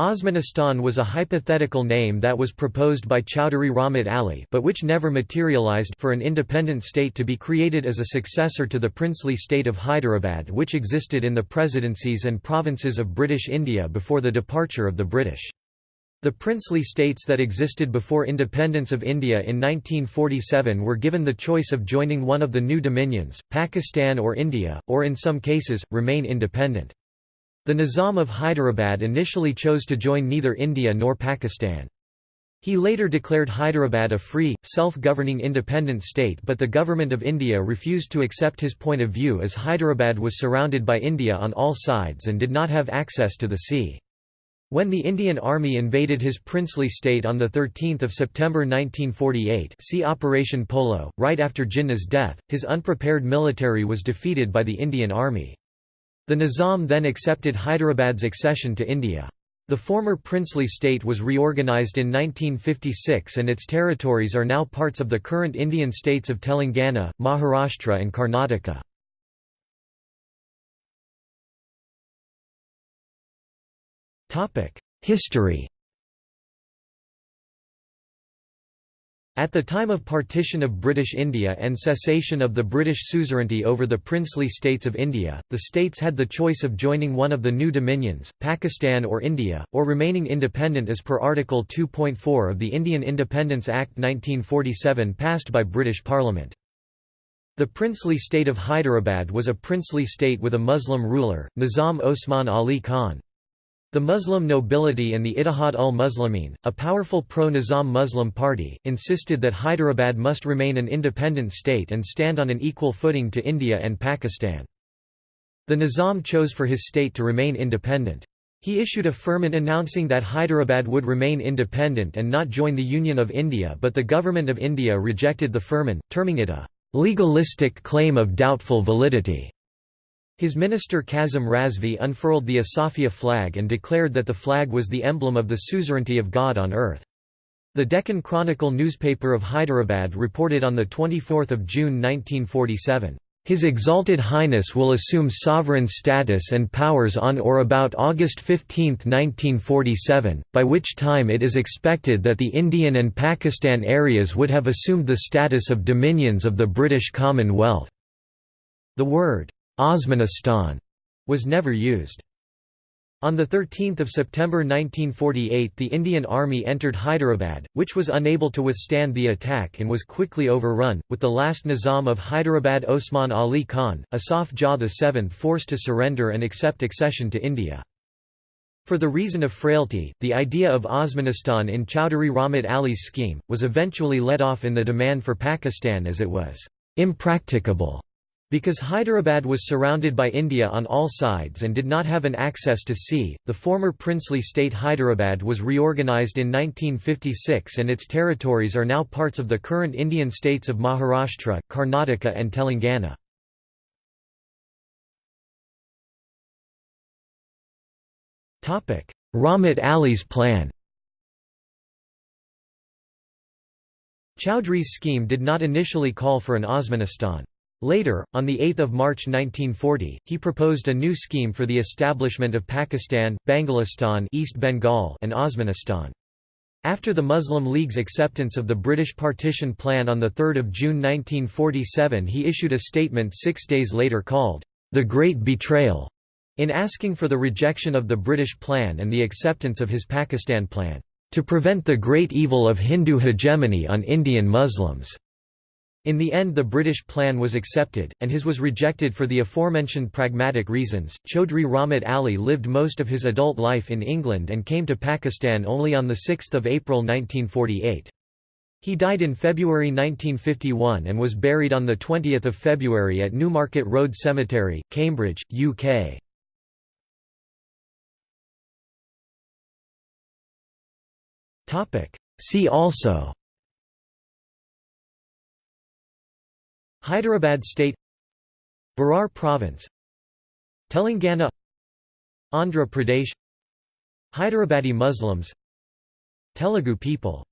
Osmanistan was a hypothetical name that was proposed by Chowdhury Rahmat Ali but which never materialized for an independent state to be created as a successor to the princely state of Hyderabad which existed in the presidencies and provinces of British India before the departure of the British. The princely states that existed before independence of India in 1947 were given the choice of joining one of the new dominions, Pakistan or India, or in some cases, remain independent. The Nizam of Hyderabad initially chose to join neither India nor Pakistan. He later declared Hyderabad a free, self-governing independent state but the Government of India refused to accept his point of view as Hyderabad was surrounded by India on all sides and did not have access to the sea. When the Indian Army invaded his princely state on 13 September 1948 see Operation Polo, right after Jinnah's death, his unprepared military was defeated by the Indian Army. The Nizam then accepted Hyderabad's accession to India. The former princely state was reorganized in 1956 and its territories are now parts of the current Indian states of Telangana, Maharashtra and Karnataka. History At the time of partition of British India and cessation of the British suzerainty over the princely states of India, the states had the choice of joining one of the new dominions, Pakistan or India, or remaining independent as per Article 2.4 of the Indian Independence Act 1947 passed by British Parliament. The princely state of Hyderabad was a princely state with a Muslim ruler, Nizam Osman Ali Khan. The Muslim nobility and the Ittihad ul-Muslimin, a powerful pro-Nizam Muslim party, insisted that Hyderabad must remain an independent state and stand on an equal footing to India and Pakistan. The Nizam chose for his state to remain independent. He issued a firman announcing that Hyderabad would remain independent and not join the Union of India but the Government of India rejected the firman, terming it a «legalistic claim of doubtful validity». His minister Kazim Razvi unfurled the Asafia flag and declared that the flag was the emblem of the suzerainty of God on earth. The Deccan Chronicle newspaper of Hyderabad reported on 24 June 1947, "...his exalted highness will assume sovereign status and powers on or about August 15, 1947, by which time it is expected that the Indian and Pakistan areas would have assumed the status of dominions of the British Commonwealth." The word, Osmanistan was never used. On 13 September 1948 the Indian Army entered Hyderabad, which was unable to withstand the attack and was quickly overrun, with the last Nizam of Hyderabad Osman Ali Khan, Asaf Jah VII forced to surrender and accept accession to India. For the reason of frailty, the idea of Osmanistan in Chowdhury Rahmat Ali's scheme, was eventually let off in the demand for Pakistan as it was impracticable because Hyderabad was surrounded by India on all sides and did not have an access to sea, the former princely state Hyderabad was reorganised in 1956 and its territories are now parts of the current Indian states of Maharashtra, Karnataka and Telangana. Rahmat Ali's plan Chowdhury's scheme did not initially call for an Osmanistan. Later, on 8 March 1940, he proposed a new scheme for the establishment of Pakistan, Bangalistan East Bengal and Osmanistan. After the Muslim League's acceptance of the British partition plan on 3 June 1947 he issued a statement six days later called, "...the Great Betrayal", in asking for the rejection of the British plan and the acceptance of his Pakistan plan, "...to prevent the great evil of Hindu hegemony on Indian Muslims." In the end the British plan was accepted, and his was rejected for the aforementioned pragmatic reasons. Chaudhry Rahmat Ali lived most of his adult life in England and came to Pakistan only on 6 April 1948. He died in February 1951 and was buried on 20 February at Newmarket Road Cemetery, Cambridge, UK. See also Hyderabad State Berar Province Telangana Andhra Pradesh Hyderabadi Muslims Telugu people